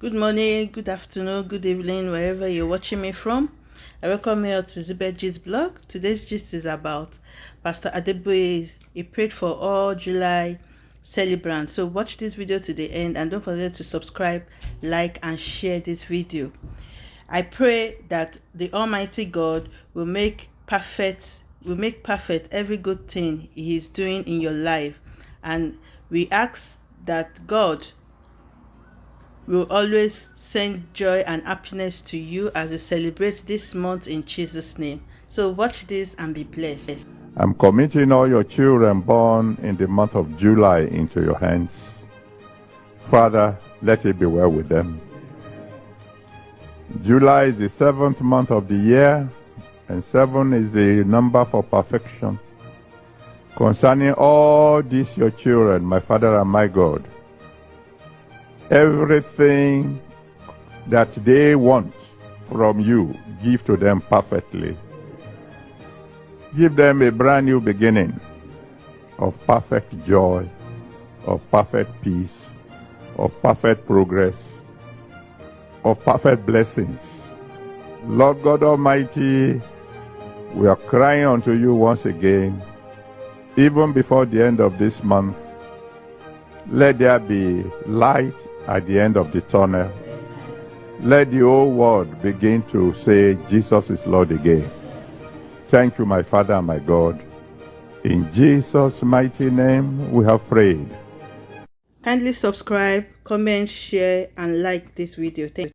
Good morning, good afternoon, good evening, wherever you're watching me from. I welcome you to Zibet blog. Today's gist is about Pastor Adeboye. He prayed for all July celebrants. So watch this video to the end and don't forget to subscribe, like and share this video. I pray that the Almighty God will make perfect will make perfect every good thing he is doing in your life and we ask that God will always send joy and happiness to you as you celebrate this month in Jesus' name. So watch this and be blessed. I'm committing all your children born in the month of July into your hands. Father, let it be well with them. July is the seventh month of the year, and seven is the number for perfection. Concerning all these your children, my Father and my God, everything that they want from you, give to them perfectly. Give them a brand new beginning of perfect joy, of perfect peace, of perfect progress, of perfect blessings. Lord God Almighty, we are crying unto you once again, even before the end of this month. Let there be light at the end of the tunnel. Let the whole world begin to say, Jesus is Lord again. Thank you, my Father and my God. In Jesus' mighty name we have prayed. Kindly subscribe, comment, share and like this video. Thank you.